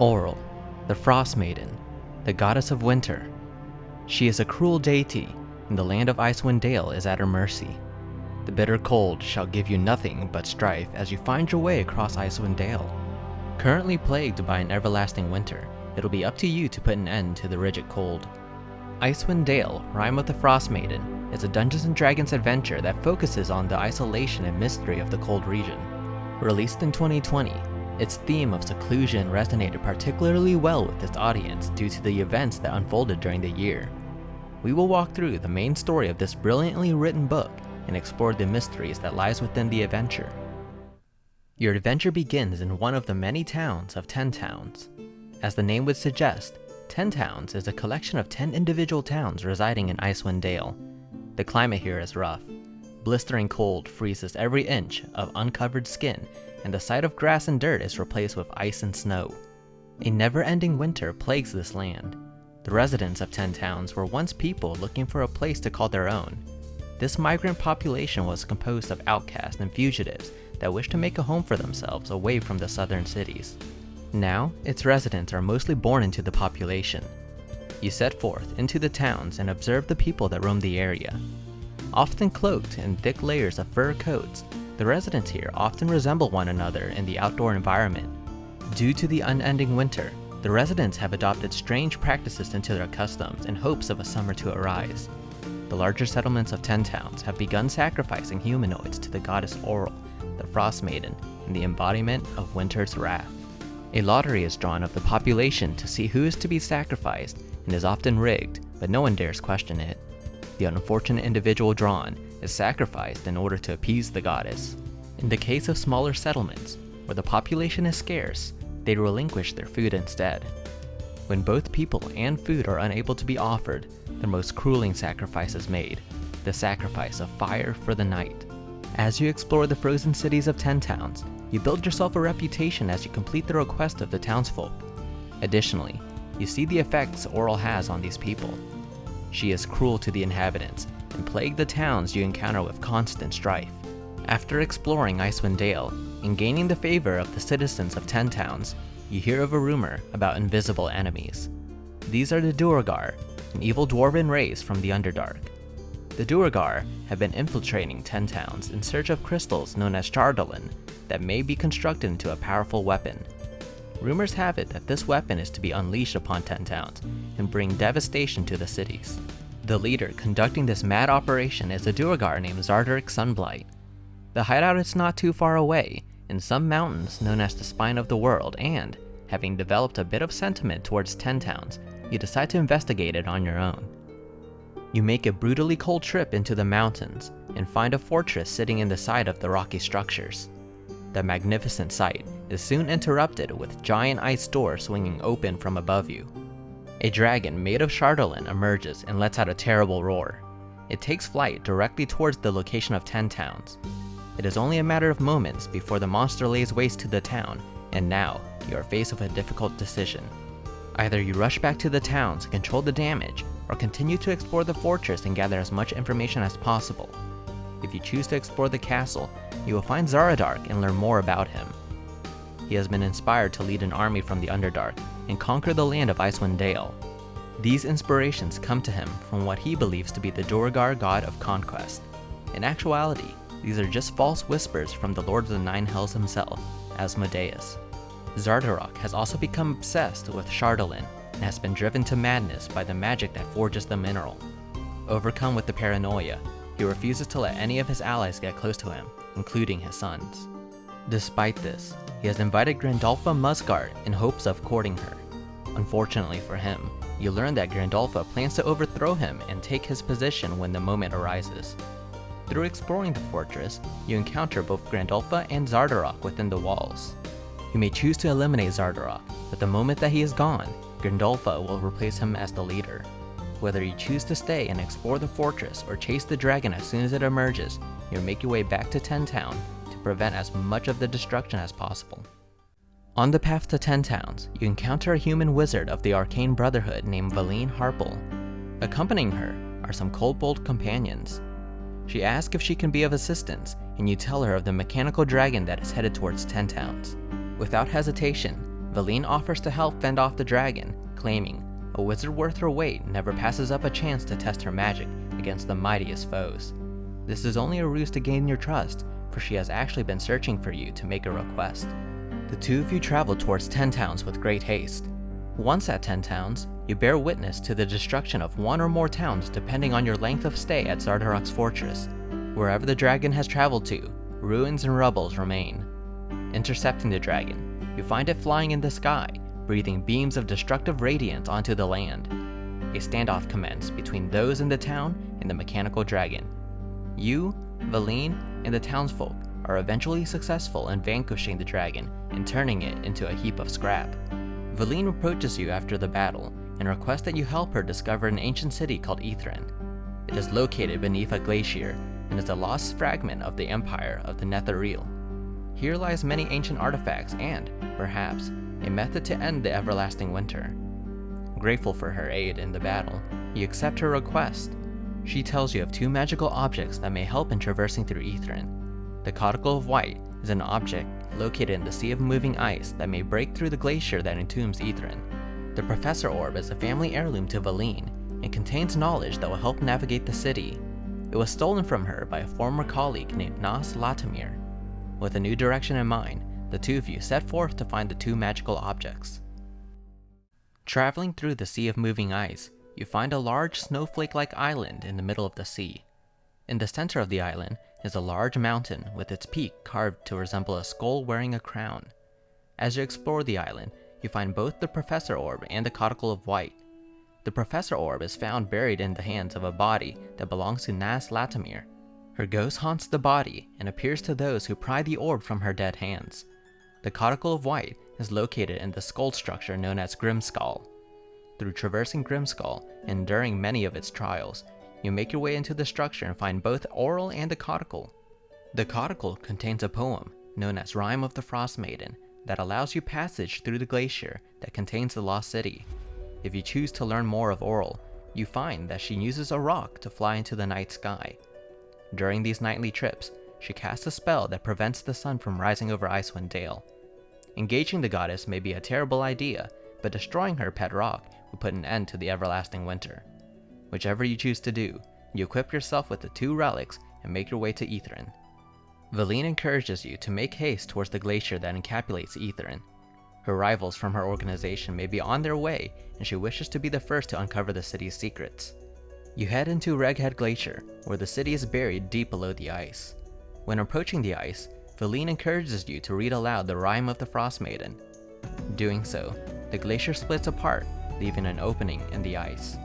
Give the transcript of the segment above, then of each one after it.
Auril, the Frost Maiden, the goddess of winter. She is a cruel deity, and the land of Icewind Dale is at her mercy. The bitter cold shall give you nothing but strife as you find your way across Icewind Dale. Currently plagued by an everlasting winter, it'll be up to you to put an end to the rigid cold. Icewind Dale, Rime of the Frost Maiden, is a Dungeons & Dragons adventure that focuses on the isolation and mystery of the cold region. Released in 2020, its theme of seclusion resonated particularly well with its audience due to the events that unfolded during the year. We will walk through the main story of this brilliantly written book and explore the mysteries that lies within the adventure. Your adventure begins in one of the many towns of Ten Towns. As the name would suggest, Ten Towns is a collection of 10 individual towns residing in Icewind Dale. The climate here is rough. Blistering cold freezes every inch of uncovered skin, and the sight of grass and dirt is replaced with ice and snow. A never-ending winter plagues this land. The residents of Ten Towns were once people looking for a place to call their own. This migrant population was composed of outcasts and fugitives that wished to make a home for themselves away from the southern cities. Now, its residents are mostly born into the population. You set forth into the towns and observe the people that roam the area. Often cloaked in thick layers of fur coats, the residents here often resemble one another in the outdoor environment. Due to the unending winter, the residents have adopted strange practices into their customs in hopes of a summer to arise. The larger settlements of Ten Towns have begun sacrificing humanoids to the goddess Auril, the Frost Maiden, and the embodiment of winter's wrath. A lottery is drawn of the population to see who is to be sacrificed and is often rigged, but no one dares question it. The unfortunate individual drawn is sacrificed in order to appease the goddess. In the case of smaller settlements, where the population is scarce, they relinquish their food instead. When both people and food are unable to be offered, the most crueling sacrifice is made, the sacrifice of fire for the night. As you explore the frozen cities of Ten Towns, you build yourself a reputation as you complete the request of the townsfolk. Additionally, you see the effects Auril has on these people. She is cruel to the inhabitants and plague the towns you encounter with constant strife. After exploring Icewind Dale and gaining the favor of the citizens of Ten Towns, you hear of a rumor about invisible enemies. These are the Duergar, an evil dwarven race from the Underdark. The Duergar have been infiltrating Ten Towns in search of crystals known as Chardalyn that may be constructed into a powerful weapon. Rumors have it that this weapon is to be unleashed upon Ten Towns and bring devastation to the cities. The leader conducting this mad operation is a Duergar named Xardorok Sunblight. The hideout is not too far away, in some mountains known as the Spine of the World, and, having developed a bit of sentiment towards Ten Towns, you decide to investigate it on your own. You make a brutally cold trip into the mountains and find a fortress sitting in the side of the rocky structures. The magnificent sight is soon interrupted with giant ice doors swinging open from above you. A dragon made of Chardalyn emerges and lets out a terrible roar. It takes flight directly towards the location of Ten Towns. It is only a matter of moments before the monster lays waste to the town, and now you are faced with a difficult decision. Either you rush back to the town to control the damage, or continue to explore the fortress and gather as much information as possible. If you choose to explore the castle, you will find Xardorok and learn more about him. He has been inspired to lead an army from the Underdark and conquer the land of Icewind Dale. These inspirations come to him from what he believes to be the Duergar god of conquest. In actuality, these are just false whispers from the Lord of the Nine Hells himself, Asmodeus. Xardorok has also become obsessed with Chardalyn and has been driven to madness by the magic that forges the mineral. Overcome with the paranoia, he refuses to let any of his allies get close to him, including his sons. Despite this, he has invited Grandolpha Muzgardt in hopes of courting her. Unfortunately for him, you learn that Grandolpha plans to overthrow him and take his position when the moment arises. Through exploring the fortress, you encounter both Grandolpha and Xardorok within the walls. You may choose to eliminate Xardorok, but the moment that he is gone, Grandolpha will replace him as the leader. Whether you choose to stay and explore the fortress or chase the dragon as soon as it emerges, you'll make your way back to Ten Town prevent as much of the destruction as possible. On the path to Ten Towns, you encounter a human wizard of the Arcane Brotherhood named Vellynne Harpell. Accompanying her are some kobold companions. She asks if she can be of assistance, and you tell her of the mechanical dragon that is headed towards Ten Towns. Without hesitation, Vellynne offers to help fend off the dragon, claiming, a wizard worth her weight never passes up a chance to test her magic against the mightiest foes. This is only a ruse to gain your trust, for she has actually been searching for you to make a request. The two of you travel towards Ten Towns with great haste. Once at Ten Towns, you bear witness to the destruction of one or more towns depending on your length of stay at Xardorok's fortress. Wherever the dragon has traveled to, ruins and rubbles remain. Intercepting the dragon, you find it flying in the sky, breathing beams of destructive radiance onto the land. A standoff commences between those in the town and the mechanical dragon. You, Vellynne, and the townsfolk are eventually successful in vanquishing the dragon and turning it into a heap of scrap. Vellynne approaches you after the battle and requests that you help her discover an ancient city called Ythryn. It is located beneath a glacier and is a lost fragment of the empire of the Netheril. Here lies many ancient artifacts and, perhaps, a method to end the everlasting winter. Grateful for her aid in the battle, you accept her request. She tells you of two magical objects that may help in traversing through Ythryn. The Codicil of White is an object located in the Sea of Moving Ice that may break through the glacier that entombs Ythryn. The Professor Orb is a family heirloom to Vellynne and contains knowledge that will help navigate the city. It was stolen from her by a former colleague named Nass Lantomir. With a new direction in mind, the two of you set forth to find the two magical objects. Traveling through the Sea of Moving Ice, you find a large snowflake-like island in the middle of the sea. In the center of the island is a large mountain with its peak carved to resemble a skull wearing a crown. As you explore the island, you find both the Professor Orb and the Codicil of White. The Professor Orb is found buried in the hands of a body that belongs to Nass Lantomir. Her ghost haunts the body and appears to those who pry the orb from her dead hands. The Codicil of White is located in the skull structure known as Grimskalle. Through traversing Grimskalle and during many of its trials, you make your way into the structure and find both Auril and the Codicil. The Codicil contains a poem, known as Rime of the Frost Maiden, that allows you passage through the glacier that contains the Lost City. If you choose to learn more of Auril, you find that she uses a rock to fly into the night sky. During these nightly trips, she casts a spell that prevents the sun from rising over Icewind Dale. Engaging the goddess may be a terrible idea, but destroying her pet rock will put an end to the everlasting winter. Whichever you choose to do, you equip yourself with the two relics and make your way to Ythryn. Vellynne encourages you to make haste towards the glacier that encapsulates Ythryn. Her rivals from her organization may be on their way, and she wishes to be the first to uncover the city's secrets. You head into Reghed Glacier, where the city is buried deep below the ice. When approaching the ice, Vellynne encourages you to read aloud the Rime of the Frost Maiden. Doing so, the glacier splits apart, leaving an opening in the ice.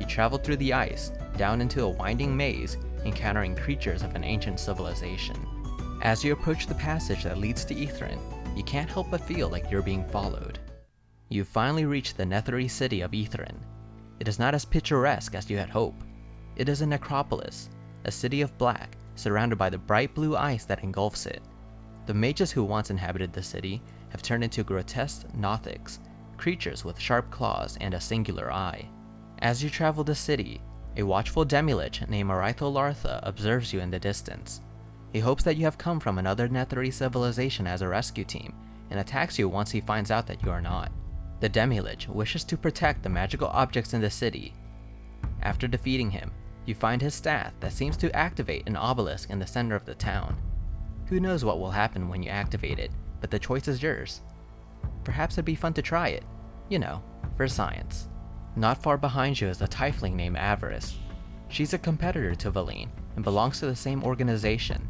You travel through the ice, down into a winding maze, encountering creatures of an ancient civilization. As you approach the passage that leads to Ythryn, you can't help but feel like you're being followed. You finally reach the nethery city of Ythryn. It is not as picturesque as you had hoped. It is a necropolis, a city of black, surrounded by the bright blue ice that engulfs it. The mages who once inhabited the city have turned into grotesque Nothics, creatures with sharp claws and a singular eye. As you travel the city, a watchful Demilich named Aritho Lartha observes you in the distance. He hopes that you have come from another Netherese civilization as a rescue team, and attacks you once he finds out that you are not. The Demilich wishes to protect the magical objects in the city. After defeating him, you find his staff that seems to activate an obelisk in the center of the town. Who knows what will happen when you activate it, but the choice is yours. Perhaps it'd be fun to try it, you know, for science. Not far behind you is a tiefling named Avarice. She's a competitor to Vellynne and belongs to the same organization.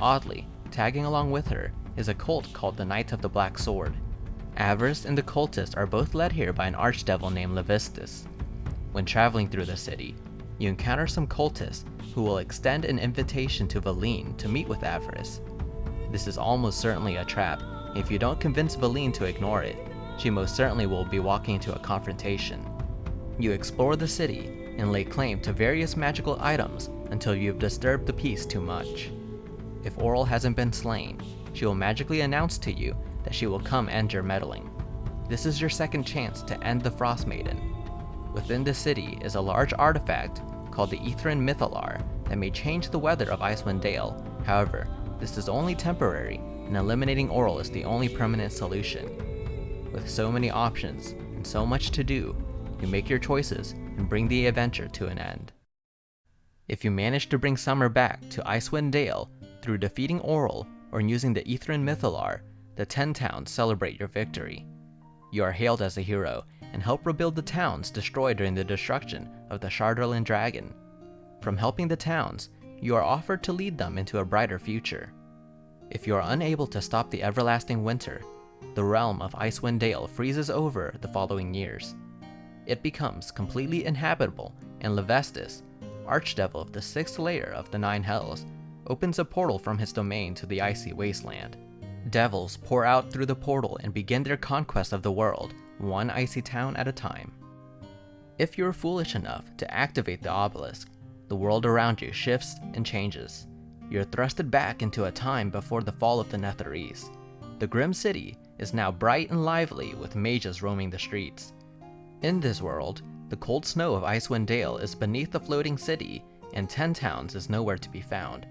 Oddly, tagging along with her is a cult called the Knight of the Black Sword. Avarice and the cultist are both led here by an archdevil named Levistus. When traveling through the city, you encounter some cultists who will extend an invitation to Vellynne to meet with Avarice. This is almost certainly a trap. If you don't convince Vellynne to ignore it, she most certainly will be walking into a confrontation. You explore the city and lay claim to various magical items until you have disturbed the peace too much. If Auril hasn't been slain, she will magically announce to you that she will come end your meddling. This is your second chance to end the Frost Maiden. Within the city is a large artifact called the Ythryn Mythallar that may change the weather of Icewind Dale. However, this is only temporary, and eliminating Auril is the only permanent solution. With so many options and so much to do, you make your choices and bring the adventure to an end. If you manage to bring Summer back to Icewind Dale through defeating Auril or using the Ythryn Mythallar, the Ten Towns celebrate your victory. You are hailed as a hero and help rebuild the towns destroyed during the destruction of the Chardalyn dragon. From helping the towns, you are offered to lead them into a brighter future. If you are unable to stop the everlasting winter, the realm of Icewind Dale freezes over the following years. It becomes completely inhabitable, and Levistus, Archdevil of the sixth layer of the Nine Hells, opens a portal from his domain to the icy wasteland. Devils pour out through the portal and begin their conquest of the world, one icy town at a time. If you're foolish enough to activate the obelisk, the world around you shifts and changes. You're thrusted back into a time before the fall of the Netherese. The Grim City is now bright and lively with mages roaming the streets. In this world, the cold snow of Icewind Dale is beneath the floating city, and Ten Towns is nowhere to be found.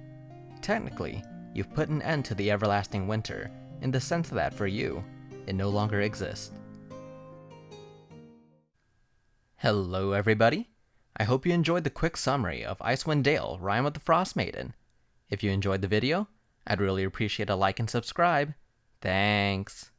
Technically, you've put an end to the everlasting winter, in the sense that for you, it no longer exists. Hello everybody! I hope you enjoyed the quick summary of Icewind Dale Rime of the Frost Maiden. If you enjoyed the video, I'd really appreciate a like and subscribe. Thanks!